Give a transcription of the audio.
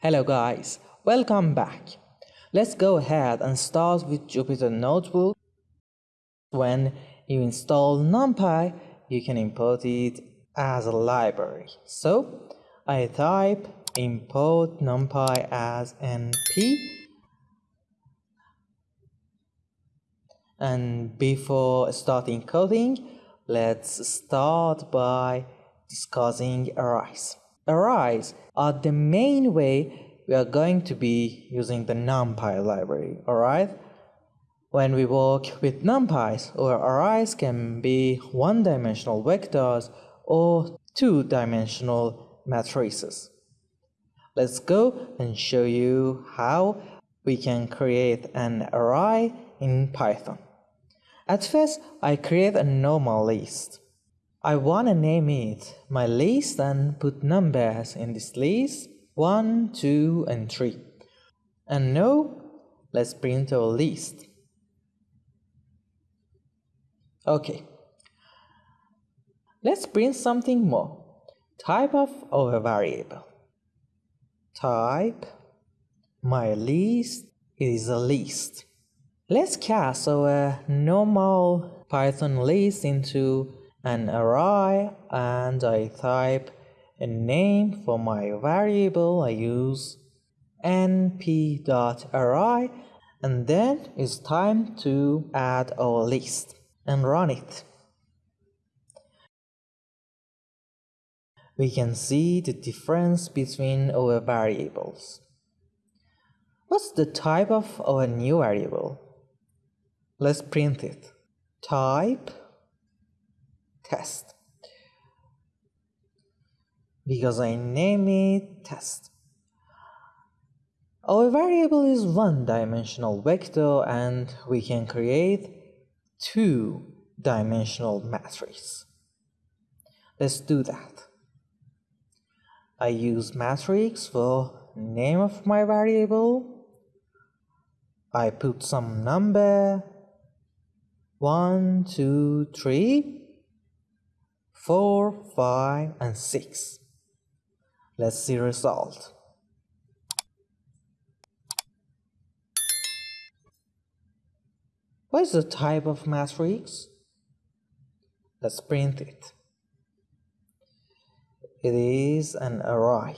Hello guys, welcome back. Let's go ahead and start with Jupyter Notebook. When you install NumPy, you can import it as a library. So I type import NumPy as np and before starting coding, let's start by discussing arrays. Arrays are the main way we are going to be using the NumPy library, alright? When we work with NumPys, our arrays can be one-dimensional vectors or two-dimensional matrices. Let's go and show you how we can create an array in Python. At first, I create a normal list. I wanna name it my list and put numbers in this list 1, 2 and 3. And now let's print our list. Okay. Let's print something more. Type of our variable. Type my list is a list. Let's cast our normal Python list into an array and I type a name for my variable I use np.array and then it's time to add our list and run it. We can see the difference between our variables. What's the type of our new variable? Let's print it. Type test because I name it test. Our variable is one-dimensional vector and we can create two-dimensional matrix. Let's do that. I use matrix for name of my variable. I put some number, one, two, three, 4, 5 and 6. Let's see result. What is the type of matrix? Let's print it. It is an array.